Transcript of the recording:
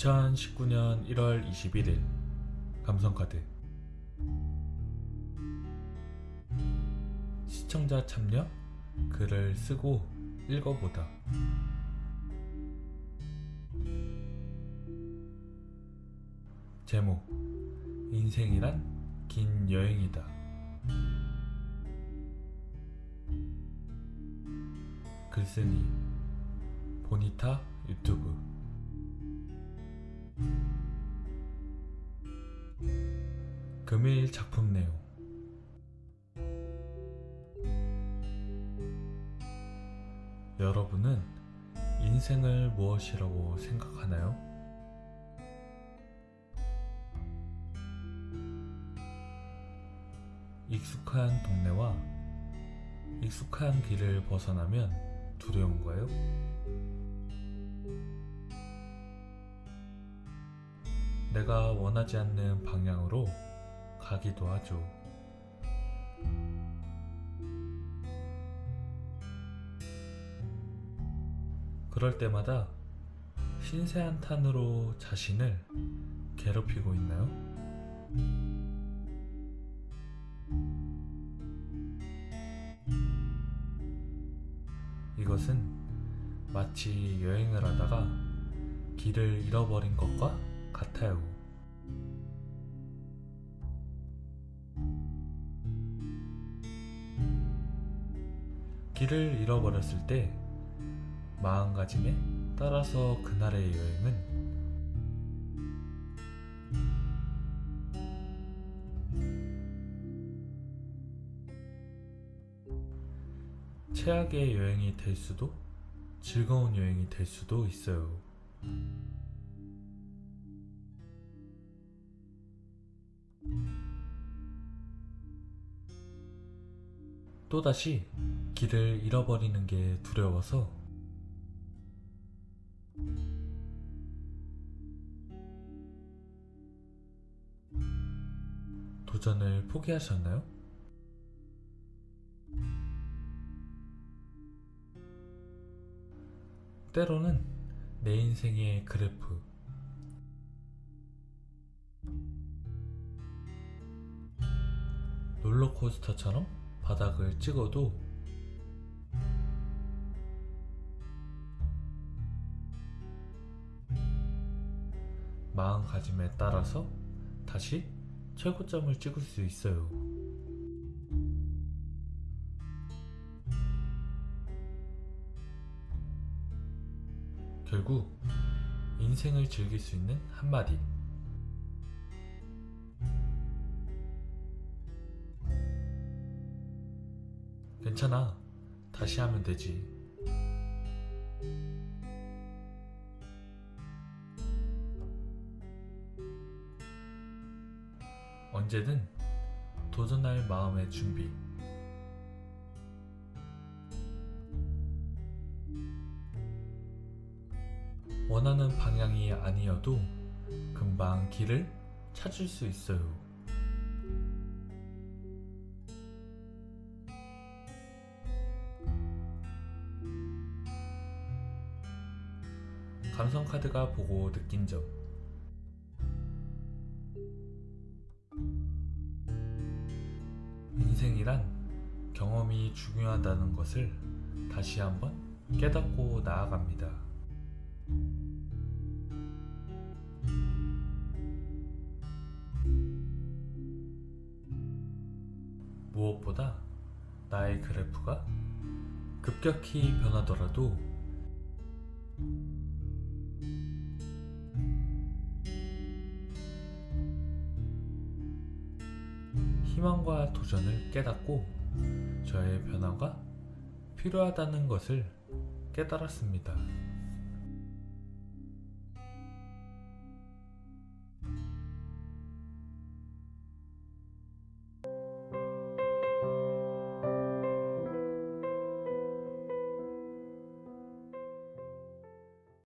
2019년 1월 21일. 감성카드. 시청자 참여 글을 쓰고 읽어보다. 제목 인생이란 긴 여행이다. 글쓰니 보니타 유튜브 금일 작품 내용 여러분은 인생을 무엇이라고 생각하나요? 익숙한 동네와 익숙한 길을 벗어나면 두려운가요? 내가 원하지 않는 방향으로 가기도 하죠. 그럴 때마다 신세한 탄으로 자신을 괴롭히고 있나요? 이것은 마치 여행을 하다가 길을 잃어버린 것과 같아요. 길을 잃어버렸을 때 마음가짐에 따라서 그날의 여행은 최악의 여행이 될 수도 즐거운 여행이 될 수도 있어요. 또다시 길을 잃어버리는 게 두려워서 도전을 포기하셨나요? 때로는 내 인생의 그래프 롤러코스터처럼 바닥을 찍어도 마음가짐에 따라서 다시 최고점을 찍을 수 있어요. 결국 인생을 즐길 수 있는 한마디. 괜찮아. 다시 하면 되지. 언제든 도전할 마음의 준비. 원하는 방향이 아니어도 금방 길을 찾을 수 있어요. 감성카드가 보고 느낀 점. 인생이란 경험이 중요하다는 것을 다시 한번 깨닫고 나아갑니다. 무엇보다 나의 그래프가 급격히 변하더라도 희망과 도전을 깨닫고 저의 변화가 필요하다는 것을 깨달았습니다.